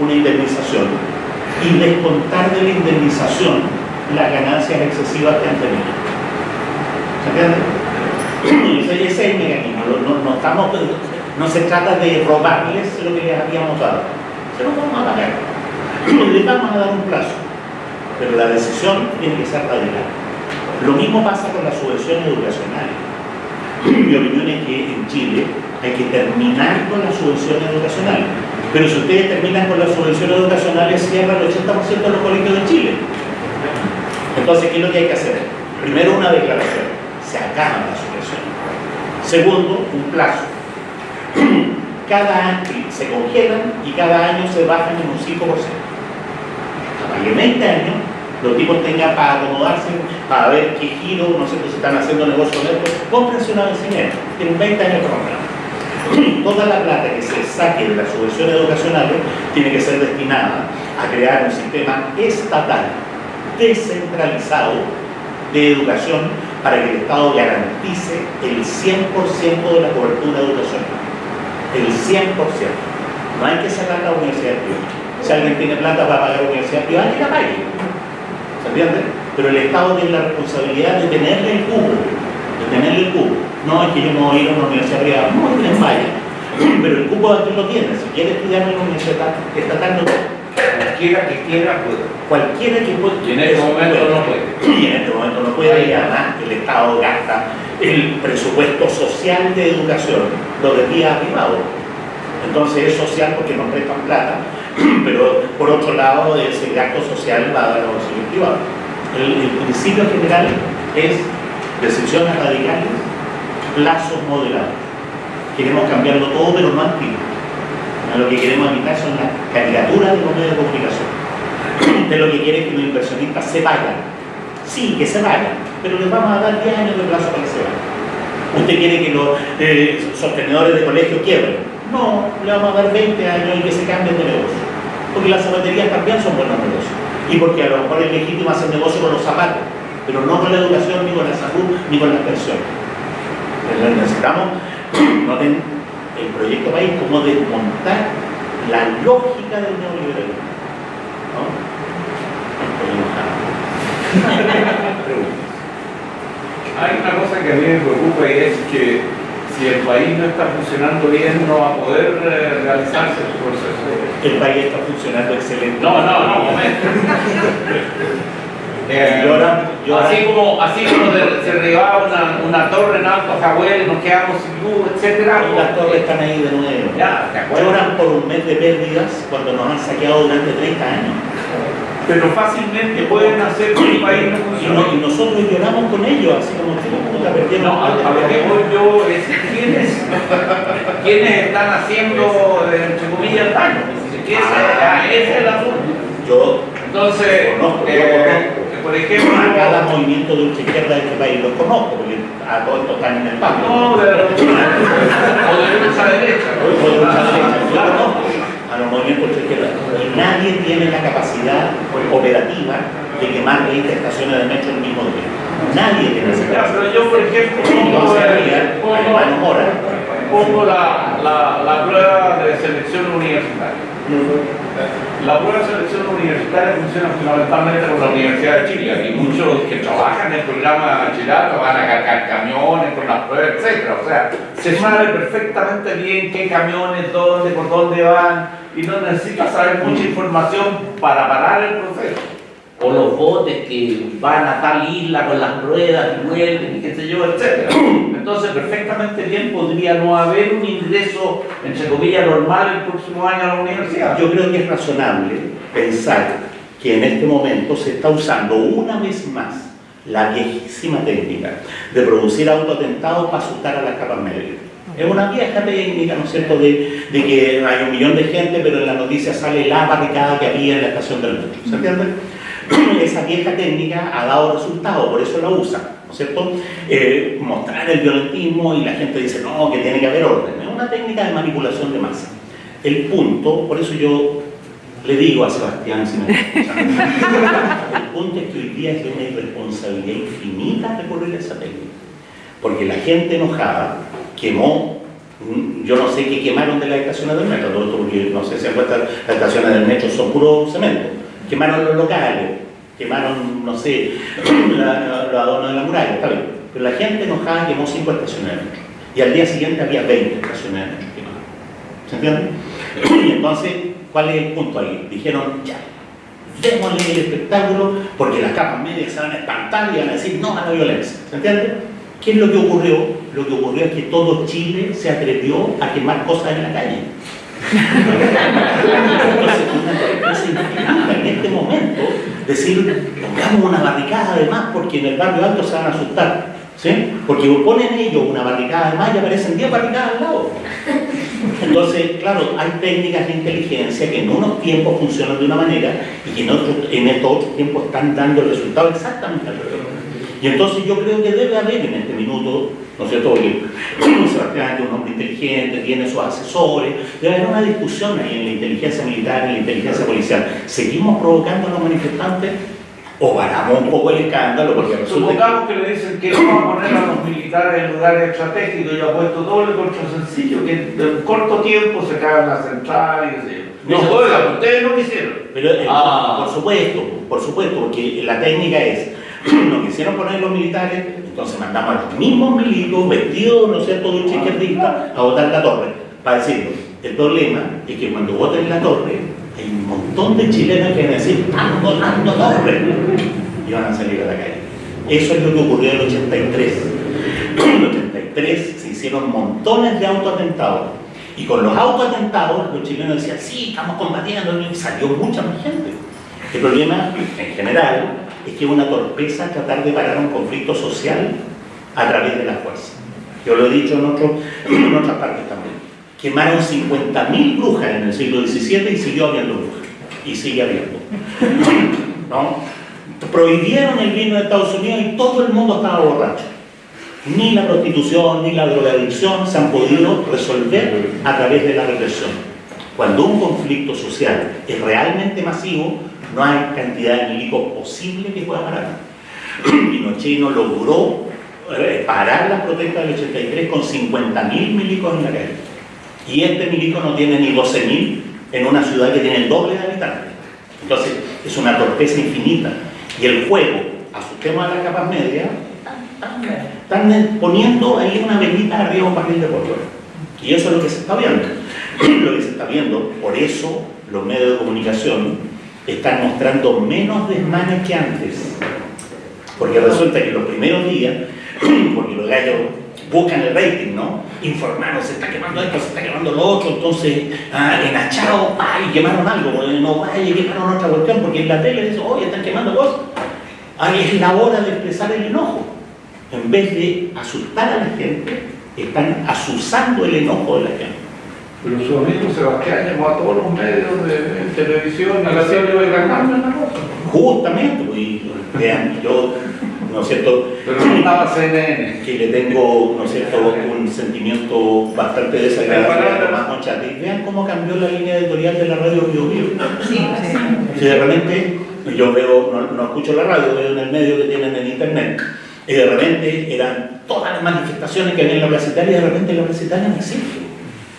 una indemnización y descontar de la indemnización las ganancias excesivas que han tenido. ¿Se entiende? Ese es el mecanismo. No, estamos, no se trata de robarles lo que les habíamos dado. Se lo vamos a pagar. Les vamos a dar un plazo. Pero la decisión tiene que ser radical. Lo mismo pasa con la subvención educacional. Mi opinión es que en Chile hay que terminar con la subvención educacional pero si ustedes terminan con la subvención educacional, cierra el 80% de los colegios de Chile. Entonces, ¿qué es lo que hay que hacer? Primero, una declaración. Se acaban las subvenciones. Segundo, un plazo. Cada año se congelan y cada año se bajan en un 5%. Para que 20 años los tipos tengan para acomodarse, para ver qué giro, no sé si están haciendo negocio de esto, cómprense una vecinera. Tienen 20 años para comprar toda la plata que se saque de la subvención educacional tiene que ser destinada a crear un sistema estatal descentralizado de educación para que el Estado garantice el 100% de la cobertura educacional. El 100%. No hay que cerrar la universidad privada. Si alguien tiene plata para pagar la universidad privada, que la pague. ¿Se entiende? Pero el Estado tiene la responsabilidad de tenerle el cubo, de tenerle el cubo. No, es que yo me voy a ir a una universidad privada. No, en vaya. Pero el cupo aquí lo tiene. Si quiere estudiar en una universidad estatal, no Cualquiera que quiera puede. Cualquiera que pueda. Y en este momento no puede. Y en este momento no puede. Y además el Estado gasta el presupuesto social de educación, lo desvía privado. Entonces es social porque nos prestan plata, pero por otro lado ese gasto social va a dar a los privados. El, el principio general es decisiones radicales plazos moderados. Queremos cambiarlo todo, pero no antiguo. Lo que queremos evitar son las caricaturas de los medios de comunicación. Usted lo que quiere es que los inversionistas se vayan. Sí, que se vayan, pero les vamos a dar 10 años de plazo para que se vayan. ¿Usted quiere que los eh, sostenedores de colegio quiebren? No, le vamos a dar 20 años y que se cambien de negocio. Porque las zapaterías también son buenos negocios. Y porque a lo mejor es legítimo hacer negocio con los zapatos, pero no con la educación, ni con la salud, ni con las pensiones necesitamos, noten el proyecto país como desmontar la lógica del neoliberalismo. ¿no? Hay una cosa que a mí me preocupa y es que si el país no está funcionando bien, no va a poder eh, realizarse su proceso. El país está funcionando excelente. No, no, no, momento. Eh, así como, así como se derribaba una, una, torre en Alto Jahuel, nos quedamos sin luz, etc. Y las torres están ahí de nuevo. Ya, Lloran por un mes de pérdidas cuando nos han saqueado durante 30 años. Pero fácilmente pueden hacer que el país no funcione. Y, nosotros lloramos con ellos, así como que perdieron. No, a, lo que voy yo es ¿quiénes, ¿quiénes están haciendo, entre comillas, daño? Ese es el asunto. Yo entonces, conozco, eh, por ejemplo... A cada movimiento de ultra izquierda de este país lo conozco, porque a todos estos están en el pacto. No, de la o de lucha derecha. O de lucha derecha, yo conozco a los movimientos ultra izquierda. Y nadie tiene la capacidad operativa de quemar 20 estaciones de metro el mismo día. Nadie tiene esa capacidad. Pero yo, por ejemplo, pongo, pongo la, la, la prueba de selección universitaria. La prueba de selección universitaria funciona fundamentalmente con la Universidad de Chile. y muchos que trabajan en el programa de bachillerato van a cargar camiones con las pruebas, etc. O sea, se sabe perfectamente bien qué camiones, dónde, por dónde van y no necesita saber mucha información para parar el proceso o los botes que van a tal isla con las ruedas y vuelven y qué sé yo, etc. Entonces, perfectamente bien podría no haber un ingreso, entre comillas, normal el próximo año a la universidad. Yo creo que es razonable pensar que en este momento se está usando una vez más la viejísima técnica de producir autoatentados para asustar a las capas medias. Es una vieja técnica, ¿no es cierto?, de, de, que hay un millón de gente, pero en la noticia sale la barricada que había en la estación del metro. ¿Se entiende? esa vieja técnica ha dado resultado, por eso la usan, ¿no es cierto? Eh, mostrar el violentismo y la gente dice, no, que tiene que haber orden. Es una técnica de manipulación de masa. El punto, por eso yo le digo a Sebastián, si me el punto es que hoy día es de una irresponsabilidad infinita recurrir a esa técnica. Porque la gente enojada quemó Mm, yo no sé qué quemaron de las estaciones del metro, todo esto porque no sé si encuentran las estaciones del metro son puro cemento. Quemaron los locales, quemaron, no sé, los adornos de la muralla, está bien. Pero la gente enojada quemó cinco estaciones del metro. Y al día siguiente había 20 estaciones del metro quemadas. ¿Se entiende? Y entonces, ¿cuál es el punto ahí? Dijeron, ya, démosle el espectáculo porque las capas medias se van a espantar y van a decir no a la violencia. ¿Se entiende? ¿Qué es lo que ocurrió? Lo que ocurrió es que todo Chile se atrevió a quemar cosas en la calle. En este momento decir, pongamos una barricada además porque en el barrio alto se van a asustar. ¿sí? Porque ponen ellos una barricada además y aparecen 10 barricadas al lado. Entonces, claro, hay técnicas de inteligencia que en unos tiempos funcionan de una manera y que en, otros, en estos otros tiempos están dando el resultado exactamente al revés. Y entonces yo creo que debe haber en este minuto, ¿no es cierto? Porque Sebastián es un hombre inteligente, tiene sus asesores, debe haber una discusión ahí en la inteligencia militar, en la inteligencia policial. ¿Seguimos provocando a los manifestantes? o paramos un poco el escándalo porque resulta Supongamos que... le dicen que vamos a poner a los militares en lugares estratégicos y ha puesto el contra sencillo, que en corto tiempo se caen las centrales y no, no ustedes no quisieron. Pero eh, ah. por supuesto, por supuesto, porque la técnica es, no quisieron poner los militares, entonces mandamos a los mismos milicos vestidos, no sé, todo el izquierdista, a votar la torre, para decirlo. El problema es que cuando voten la torre, hay un montón de chilenos que van a decir, están votando torre, y van a salir a la calle. Eso es lo que ocurrió en el 83. En el 83 se hicieron montones de autoatentados. Y con los autoatentados, los chilenos decían, sí, estamos combatiendo, y salió mucha más gente. El problema, en general, es que es una torpeza tratar de parar un conflicto social a través de la fuerza. Yo lo he dicho en, en otras partes también. Quemaron 50.000 brujas en el siglo XVII y siguió habiendo brujas. Y sigue habiendo. ¿No? Prohibieron el vino de Estados Unidos y todo el mundo estaba borracho. Ni la prostitución ni la drogadicción se han podido resolver a través de la represión. Cuando un conflicto social es realmente masivo, no hay cantidad de milicos posible que pueda parar. Pinochet no logró eh, parar las protestas del 83 con 50.000 milicos en la calle. Y este milico no tiene ni 12.000 en una ciudad que tiene el doble de habitantes. Entonces, es una torpeza infinita. Y el juego, a las capas medias, están poniendo ahí una velita arriba de un barril de pólvora. Y eso es lo que se está viendo. lo que se está viendo, por eso los medios de comunicación están mostrando menos desmanes que antes. Porque resulta que los primeros días, porque los gallos buscan el rating, ¿no? Informaron, se está quemando esto, se está quemando lo otro, entonces, ah, en Achao, ay, quemaron algo, no vaya, quemaron otra cuestión, porque en la tele dice, oye, están quemando cosas. Ahí es la hora de expresar el enojo. En vez de asustar a la gente, están asusando el enojo de la gente. Pero su amigo Sebastián llamó a todos los medios de, televisión a la serie de una cosa. Justamente, pues, vean, yo ¿no es cierto? Pero no estaba CNN. Que le tengo, ¿no es cierto?, un sentimiento bastante desagradable a Tomás Monchati. Vean cómo cambió la línea editorial de la radio Bio Bio. Sí, sí. Si de repente, yo veo, no, no, escucho la radio, veo en el medio que tienen en internet, y de repente eran todas las manifestaciones que había en la Plaza Italia, y de repente la Plaza Italia no existe.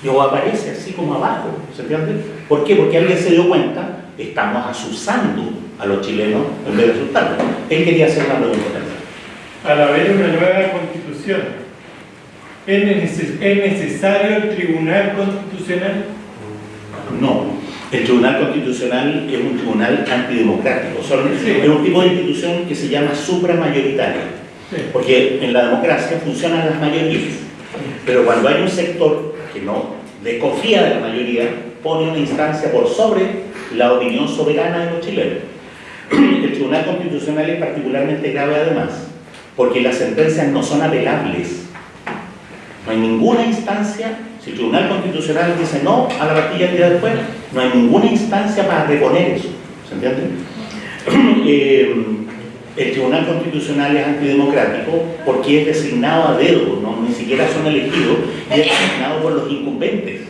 O aparece así como abajo, ¿se entiende? ¿Por qué? Porque alguien se dio cuenta, estamos asusando a los chilenos en vez de asustarlos. Él quería hacer una pregunta también. Al haber una nueva constitución, ¿es, necesario el Tribunal Constitucional? No, el Tribunal Constitucional es un tribunal antidemocrático, es un tipo de institución que se llama supramayoritaria, porque en la democracia funcionan las mayorías, pero cuando hay un sector que no desconfía de la mayoría, pone una instancia por sobre la opinión soberana de los chilenos. El Tribunal Constitucional es particularmente grave además, porque las sentencias no son apelables. No hay ninguna instancia, si el Tribunal Constitucional dice no a la el día después, no hay ninguna instancia para reponer eso. ¿Se entiende? Eh, el Tribunal Constitucional es antidemocrático porque es designado a dedo, ¿no? ni siquiera son elegidos, y es designado por los incumbentes.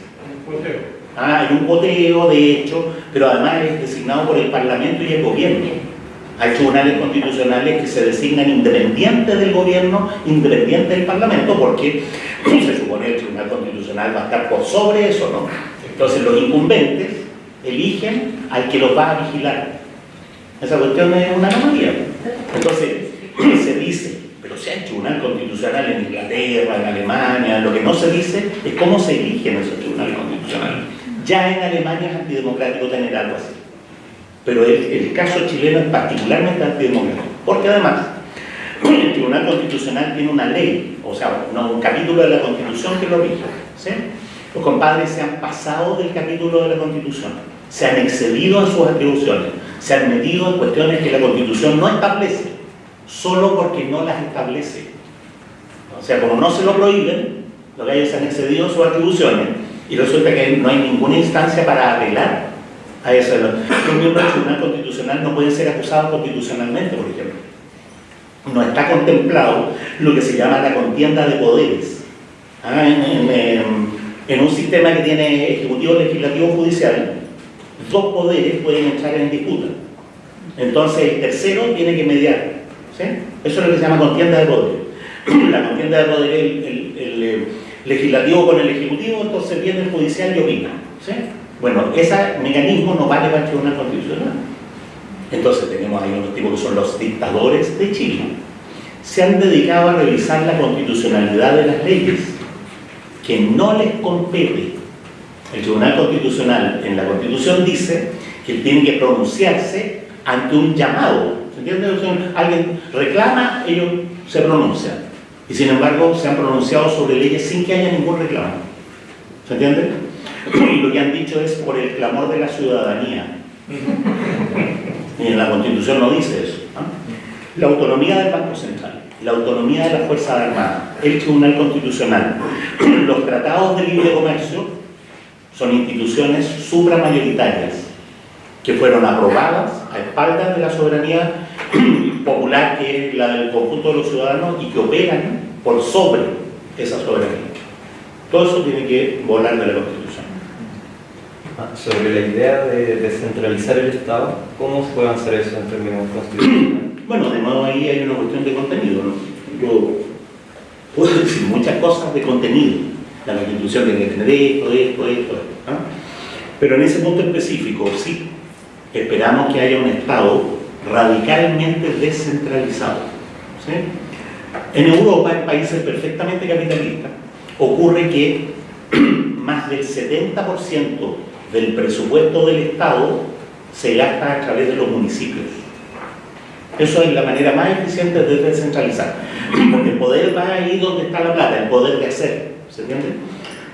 Ah, hay un poteo, de hecho, pero además es designado por el Parlamento y el Gobierno. Hay tribunales constitucionales que se designan independientes del gobierno, independientes del parlamento, porque se supone que el tribunal constitucional va a estar por sobre eso, ¿no? Entonces los incumbentes eligen al que los va a vigilar. Esa cuestión es una anomalía. Entonces, se dice, pero si hay tribunal constitucional en Inglaterra, en Alemania, lo que no se dice es cómo se eligen esos tribunales constitucionales. Ya en Alemania es antidemocrático tener algo así. Pero el, caso chileno es particularmente antidemocrático, porque además el Tribunal Constitucional tiene una ley, o sea, un capítulo de la Constitución que lo rige. ¿sí? Los compadres se han pasado del capítulo de la Constitución, se han excedido en sus atribuciones, se han metido en cuestiones que la Constitución no establece, solo porque no las establece. O sea, como no se lo prohíben, los gallos han excedido en sus atribuciones y resulta que no hay ninguna instancia para apelar a eso. Los miembros del Tribunal Constitucional no pueden ser acusados constitucionalmente, por ejemplo. No está contemplado lo que se llama la contienda de poderes. Ah, en, un sistema que tiene ejecutivo, legislativo, judicial, dos poderes pueden entrar en disputa. Entonces el tercero tiene que mediar. Eso es lo que se llama contienda de poderes. La contienda de poderes, el, el, eh, legislativo con el ejecutivo, entonces viene el judicial y opina. Bueno, ese mecanismo no vale para el Tribunal Constitucional. Entonces tenemos ahí unos tipos que son los dictadores de Chile. Se han dedicado a revisar la constitucionalidad de las leyes que no les compete. El Tribunal Constitucional en la Constitución dice que tiene que pronunciarse ante un llamado. ¿Se entiende? Alguien reclama, ellos se pronuncian. Y sin embargo se han pronunciado sobre leyes sin que haya ningún reclamo. ¿Se entiende? y lo que han dicho es por el clamor de la ciudadanía. Y en la Constitución no dice eso. La autonomía del Banco Central, la autonomía de las Fuerzas Armadas, el Tribunal Constitucional, los tratados de libre comercio son instituciones supramayoritarias que fueron aprobadas a espaldas de la soberanía popular que es la del conjunto de los ciudadanos y que operan por sobre esa soberanía. Todo eso tiene que volar de la Constitución. Ah, sobre la idea de descentralizar el Estado, ¿cómo se puede hacer eso en términos constitucionales? Bueno, de nuevo ahí hay una cuestión de contenido. ¿no? Yo puedo decir muchas cosas de contenido. La Constitución tiene que tener esto, esto, esto, Pero en ese punto específico, sí, esperamos que haya un Estado radicalmente descentralizado. En Europa, en países perfectamente capitalistas, ocurre que más del 70% del presupuesto del Estado se gasta a través de los municipios. Eso es la manera más eficiente de descentralizar. Porque el poder va ahí donde está la plata, el poder de hacer. ¿Se entiende?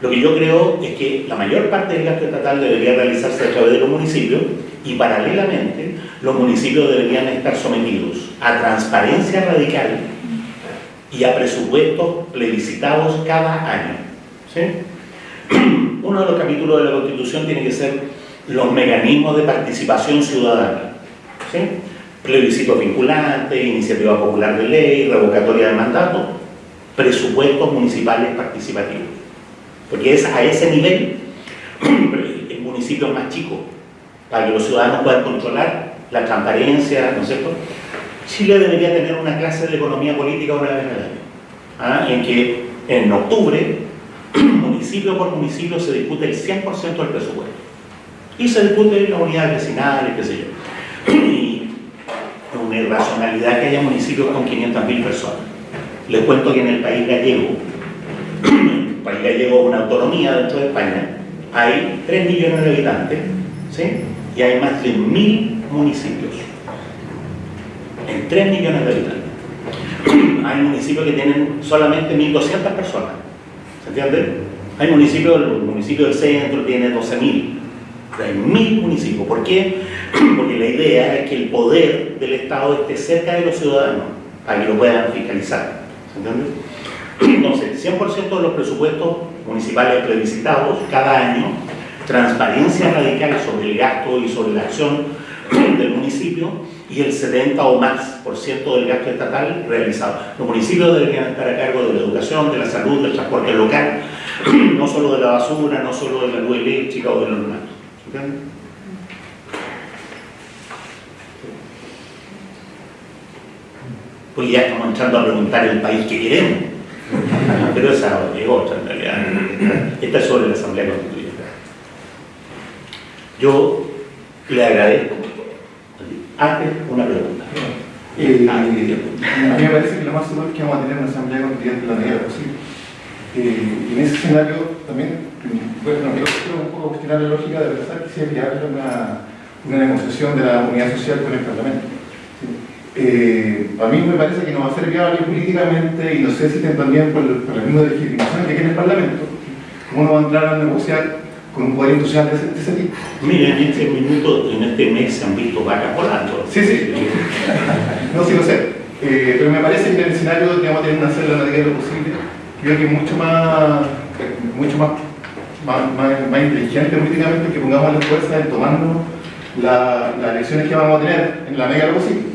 Lo que yo creo es que la mayor parte del gasto estatal debería realizarse a través de los municipios y paralelamente los municipios deberían estar sometidos a transparencia radical y a presupuestos plebiscitados cada año. Uno de los capítulos de la Constitución tiene que ser los mecanismos de participación ciudadana. ¿sí? Plebiscitos vinculantes, iniciativa popular de ley, revocatoria de mandato, presupuestos municipales participativos. Porque es a ese nivel el municipio es más chico, para que los ciudadanos puedan controlar la transparencia, ¿no es cierto? Chile debería tener una clase de economía política una vez al año, ¿ah? en que en octubre, municipio por municipio, se discute el 100% del presupuesto. Y se discute las unidades vecinales, qué sé yo. Y una irracionalidad que haya municipios con 500.000 personas. Les cuento que en el país gallego, el país gallego una autonomía dentro de España, hay 3 millones de habitantes, ¿sí? y hay más de 1.000 municipios en 3 millones de habitantes. Hay municipios que tienen solamente 1.200 personas. ¿Se entiende? Hay municipios, el municipio del centro tiene 12.000. Hay 1.000 municipios. ¿Por qué? Porque la idea es que el poder del Estado esté cerca de los ciudadanos para que lo puedan fiscalizar. ¿Se entiende? Entonces, 100% de los presupuestos municipales plebiscitados cada año, transparencia radical sobre el gasto y sobre la acción del municipio y el 70 o más por ciento del gasto estatal realizado. Los municipios deberían estar a cargo de la educación, de la salud, del transporte local, no solo de la basura, no solo de la luz eléctrica o de los demás. Porque ya estamos entrando a preguntar el país que queremos. Pero esa es otra en realidad. Esta es sobre la Asamblea Constituyente. Yo le agradezco. Antes, una pregunta. Eh, a mí me parece que lo más seguro es que vamos a tener una asamblea constituyente en la medida posible. Eh, y en ese escenario también, bueno, yo quiero un poco cuestionar la lógica de pensar que si es viable una, una negociación de la unidad social con el Parlamento. Eh, a mí me parece que no va a ser viable políticamente y no sé si también por, el- por la misma legitimación que tiene el Parlamento, cómo no va a entrar a negociar con un poder industrial de ese, de ese tipo. Miren, en este minuto, en este mes se han visto vacas volando. Sí, sí. No, sí lo sé. Eh, pero me parece que en el escenario que vamos a tener una celda la medida de lo posible, creo que es mucho más, mucho más, más, más- más inteligente políticamente que pongamos la fuerza en tomarnos la- las elecciones que vamos a tener en la medida de lo posible.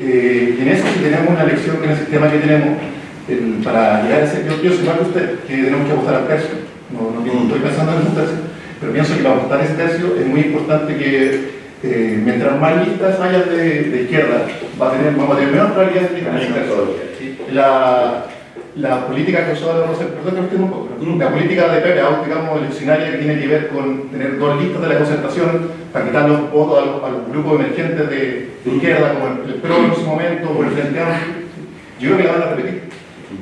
Eh, y en eso, si tenemos una elección con el sistema que tenemos, el- para llegar a ese, yo, yo soy más que usted, que tenemos que apostar al tercio. No, estoy pensando en un tercio, pero pienso que para apostar ese tercio es muy importante que eh, mientras más listas haya de, de izquierda, va a tener, vamos a tener menos probabilidades de ganar ese tercio. La, la política que usó Rosa, perdón que un poco, ¿no? la política de Pepe digamos, eleccionaria que tiene que ver con tener dos listas de la concertación para quitar los votos a los, a los grupos emergentes de, de izquierda, como el, el PRO en su momento, o el Frente Amplio, yo creo que la van a repetir.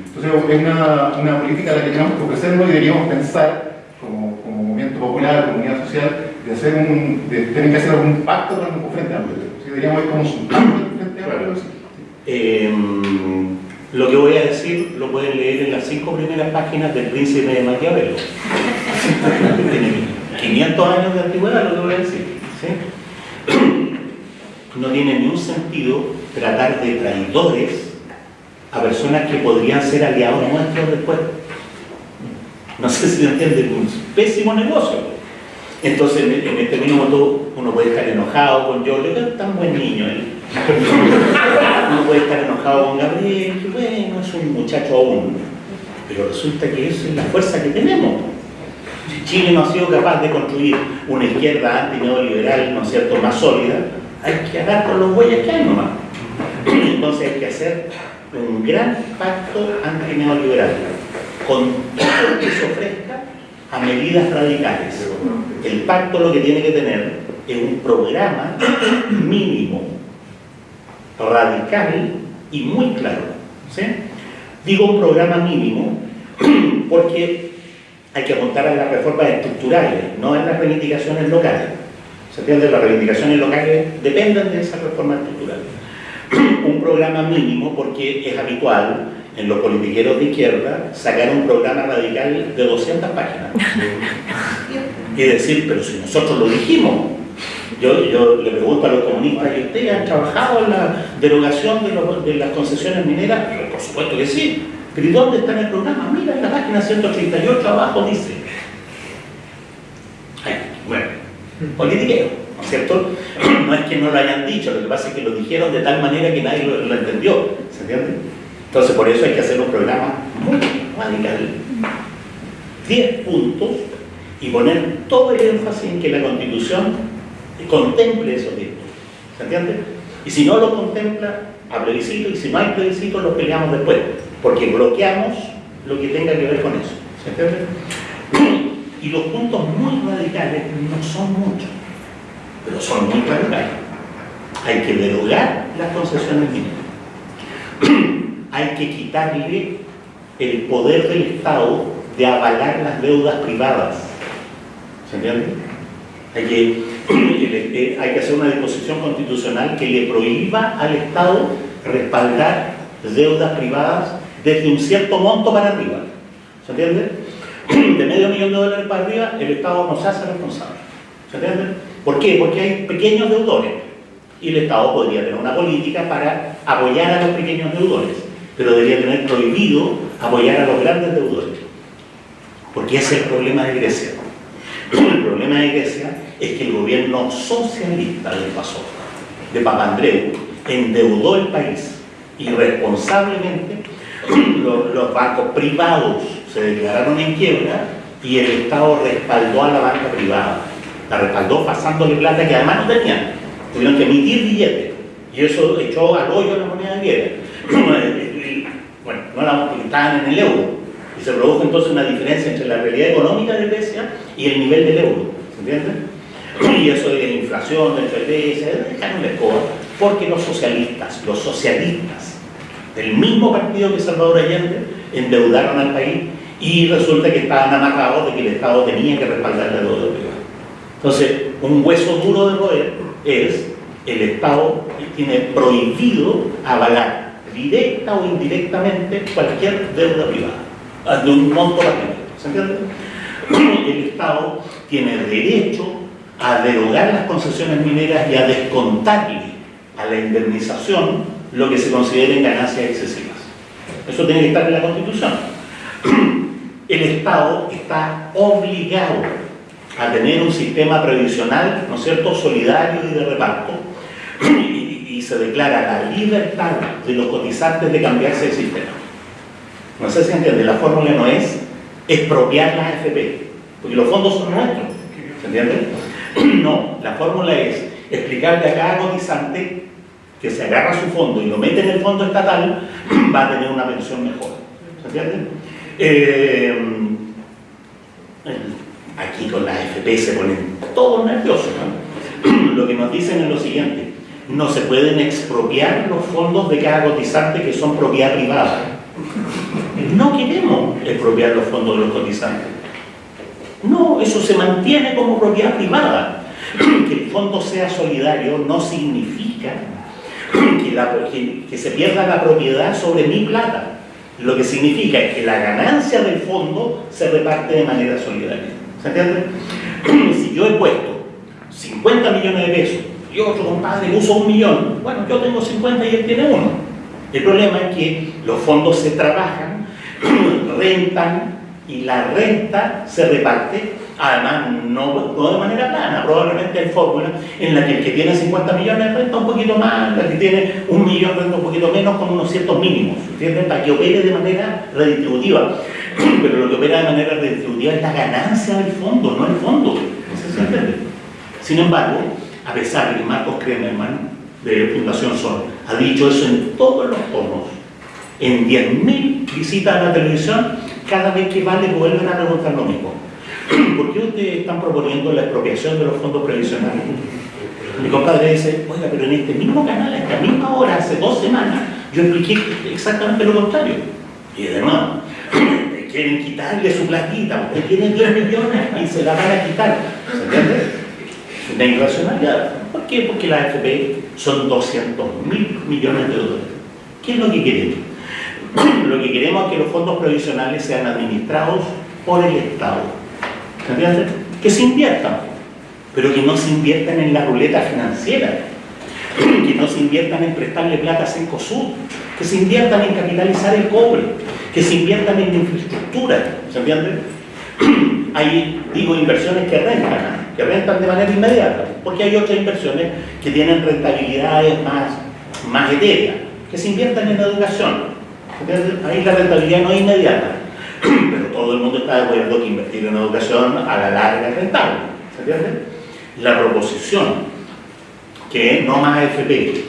Entonces es una, una política a la que tenemos que ofrecernos y deberíamos pensar como, como movimiento popular, comunidad social, de hacer un, de tener que hacer algún pacto con el Frente Amplio. Deberíamos ir como un pacto Frente Amplio. Eh, lo que voy a decir lo pueden leer en las cinco primeras páginas del Príncipe de Maquiavelo. Tiene 500 años de antigüedad lo que voy a decir. ¿sí? No tiene ni un sentido tratar de traidores a personas que podrían ser aliados nuestros después. No sé si lo entienden, un pésimo negocio. Entonces, en en este minuto uno puede estar enojado con yo, es tan buen niño él. Uno puede estar enojado con Gabriel, que bueno, es un muchacho aún. Pero resulta que esa es la fuerza que tenemos. Si Chile no ha sido capaz de construir una izquierda anti-neoliberal, ¿no es cierto?, más sólida, hay que agarrar con los bueyes que hay nomás. Entonces hay que hacer un gran pacto anti-neoliberal con todo lo que se ofrezca a medidas radicales. El pacto lo que tiene que tener es un programa mínimo, radical y muy claro. ¿sí? Digo un programa mínimo porque hay que apuntar a las reformas estructurales, no en las reivindicaciones locales. ¿Se entiende? Las reivindicaciones locales dependen de esas reformas estructurales. un programa mínimo porque es habitual en los politiqueros de izquierda sacar un programa radical de 200 páginas y decir, pero si nosotros lo dijimos. Yo, le pregunto a los comunistas, ¿y ustedes han trabajado en la derogación de, las concesiones mineras? Por supuesto que sí. ¿Pero y dónde está en el programa? Mira, en la página 138 abajo dice. Bueno, politiqueo, ¿no es cierto? No es que no lo hayan dicho, lo que pasa es que lo dijeron de tal manera que nadie lo, lo entendió, ¿se entiende? Entonces por eso hay que hacer un programa muy radical. 10 puntos y poner todo el énfasis en que la Constitución contemple esos 10 puntos, ¿se entiende? Y si no lo contempla, a plebiscito, y si no hay plebiscito, lo peleamos después, porque bloqueamos lo que tenga que ver con eso, ¿se entiende? Y los puntos muy radicales no son muchos, pero son muy radicales. Hay que derogar las concesiones mineras. Hay que quitarle el poder del Estado de avalar las deudas privadas. ¿Se entiende? Hay que, hay que hacer una disposición constitucional que le prohíba al Estado respaldar deudas privadas desde un cierto monto para arriba. ¿Se entiende? De medio millón de dólares para arriba, el Estado no se hace responsable. ¿Se entiende? ¿Por qué? Porque hay pequeños deudores. Y el Estado podría tener una política para apoyar a los pequeños deudores, pero debería tener prohibido apoyar a los grandes deudores. Porque ese es el problema de Grecia. El problema de Grecia es que el gobierno socialista del pasó, de Papandreou, endeudó el país irresponsablemente. Los, los bancos privados se declararon en quiebra y el Estado respaldó a la banca privada. La respaldó pasándole plata que además no tenían. Tuvieron que emitir billetes y eso echó al hoyo la moneda griega. estaban en el euro. Y se produjo entonces una diferencia entre la realidad económica de Grecia y el nivel del euro. ¿Se entiende? Y eso de la inflación dentro de Grecia, dejaron la escoba. Porque los socialistas, los socialistas del mismo partido que Salvador Allende, endeudaron al país y resulta que estaban amarrados de que el Estado tenía que respaldar la deuda privada. Entonces, un hueso duro de roer es el Estado tiene prohibido avalar directa o indirectamente cualquier deuda privada, de un monto ¿Se entiende? El Estado tiene derecho a derogar las concesiones mineras y a descontarle a la indemnización lo que se consideren ganancias excesivas. Eso tiene que estar en la Constitución. El Estado está obligado a tener un sistema previsional, ¿no es cierto?, solidario y de reparto, y, se declara la libertad de los cotizantes de cambiarse el sistema. No sé si entiende, la fórmula no es expropiar las AFP, porque los fondos son nuestros, ¿se entiende? No, la fórmula es explicarle a cada cotizante que se agarra su fondo y lo mete en el fondo estatal, va a tener una pensión mejor. ¿Se entiende? Eh, aquí con la AFP se ponen todos nerviosos. Lo que nos dicen es lo siguiente, no se pueden expropiar los fondos de cada cotizante que son propiedad privada. No queremos expropiar los fondos de los cotizantes. No, eso se mantiene como propiedad privada. Que el fondo sea solidario no significa que, se pierda la propiedad sobre mi plata. Lo que significa es que la ganancia del fondo se reparte de manera solidaria. ¿Se entiende? Si yo he puesto 50 millones de pesos y otro compadre usa un millón, bueno, yo tengo 50 y él tiene uno. El problema es que los fondos se trabajan, rentan y la renta se reparte, además no, de manera plana, probablemente hay fórmulas en la que el que tiene 50 millones renta un poquito más, el que tiene un millón renta un poquito menos con unos ciertos mínimos, ¿entienden? Para que opere de manera redistributiva. Pero lo que opera de manera redistributiva es la ganancia del fondo, no el fondo. No si entiende. Sin embargo, a pesar de que Marcos Kremerman, de Fundación Sol, ha dicho eso en todos los tonos, en 10.000 visitas a la televisión, cada vez que vale vuelven a preguntar lo mismo. ¿Por qué ustedes están proponiendo la expropiación de los fondos previsionales? Mi compadre dice, oiga, pero en este mismo canal, a esta misma hora, hace dos semanas, yo expliqué exactamente lo contrario. Y de nuevo, quieren quitarle su platita, usted tiene 10 millones y se la van a quitar. ¿Se entiende? Una irracionalidad. ¿Por qué? Porque la AFP son 200 mil millones de dólares. ¿Qué es lo que queremos? Lo que queremos es que los fondos provisionales sean administrados por el Estado. ¿Se entiende? Que se inviertan, pero que no se inviertan en la ruleta financiera, que no se inviertan en prestarle plata a Cencosud, que se inviertan en capitalizar el cobre, que se inviertan en infraestructura, ¿se entiende? Hay, digo, inversiones que rentan, que rentan de manera inmediata, porque hay otras inversiones que tienen rentabilidades más, más etéreas, que se inviertan en educación. Ahí la rentabilidad no es inmediata, pero todo el mundo está de acuerdo que invertir en educación a la larga es rentable. ¿Se? La proposición que No Más AFP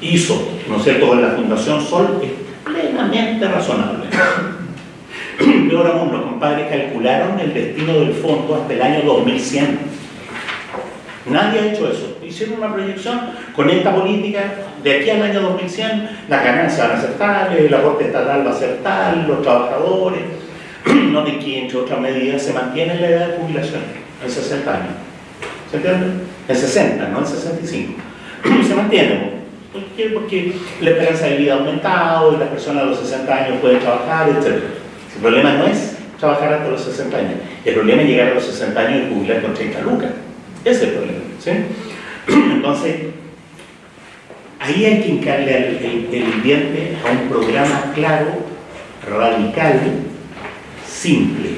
hizo, ¿no es cierto?, con la Fundación Sol es plenamente razonable. Peor aún, los compadres calcularon el destino del fondo hasta el año 2100. Nadie ha hecho eso. Hicieron una proyección con esta política, de aquí al año 2100, las ganancias van a ser tales, el aporte estatal va a ser tal, los trabajadores. Noten que, entre otras medidas, se mantiene la edad de jubilación en 60 años. ¿Se entiende? En 60, no en 65. se mantiene. ¿Por qué? Porque la esperanza de vida ha aumentado y las personas a los 60 años pueden trabajar, etc. El problema no es trabajar hasta los 60 años. El problema es llegar a los 60 años y jubilar con 30 lucas. Ese es el problema. Entonces, ahí hay que hincarle el, el a un programa claro, radical, simple.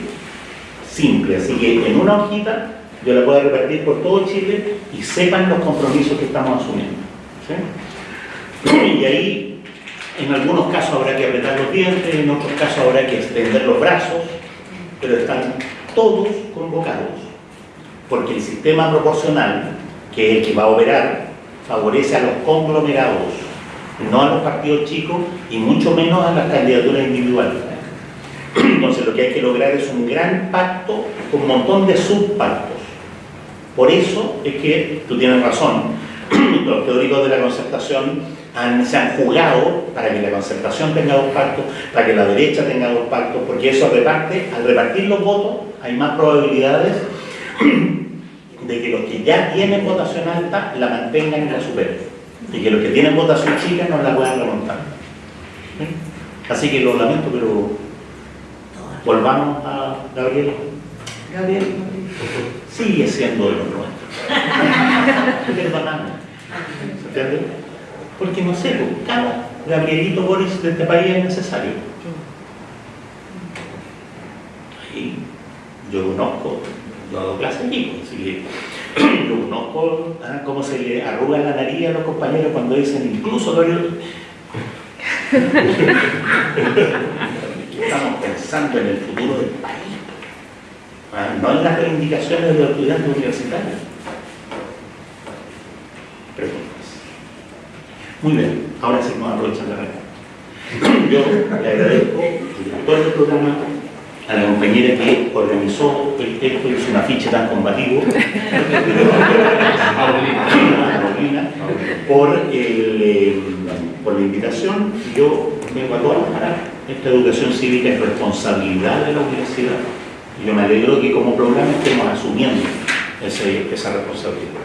Simple. Así que en una hojita yo la puedo repartir por todo Chile y sepan los compromisos que estamos asumiendo. Y ahí, en algunos casos habrá que apretar los dientes, en otros casos habrá que extender los brazos, pero están todos convocados, porque el sistema proporcional, que es el que va a operar, favorece a los conglomerados, no a los partidos chicos y mucho menos a las candidaturas individuales. Entonces lo que hay que lograr es un gran pacto con un montón de subpactos. Por eso es que tú tienes razón, los teóricos de la concertación se han jugado para que la concertación tenga dos pactos, para que la derecha tenga dos pactos, porque eso reparte, al repartir los votos hay más probabilidades de que los que ya tienen votación alta la mantengan y la superen, y que los que tienen votación chica no la puedan remontar. ¿Sí? Así que lo lamento, pero volvamos a Gabriel. Gabriel sigue siendo de los nuestros. Perdóname. ¿Se entiende? Porque no sé, pues, cada Gabrielito Boris de este país es necesario. Y yo conozco, yo hago clases aquí, pues, que yo conozco ah, cómo se le arruga la nariz a los compañeros cuando dicen incluso Gabriel. Estamos pensando en el futuro del país, ah, no en las reivindicaciones de los estudiantes universitarios. Preguntas. Muy bien, ahora sí nos aprovechan la red. Yo le agradezco al director del programa, a la compañera que organizó el texto y hizo un afiche tan combativo, a Paulina, por, el, eh, por la invitación. Yo vengo a trabajar. Esta educación cívica es responsabilidad de la universidad. Y yo me alegro que como programa estemos asumiendo esa responsabilidad.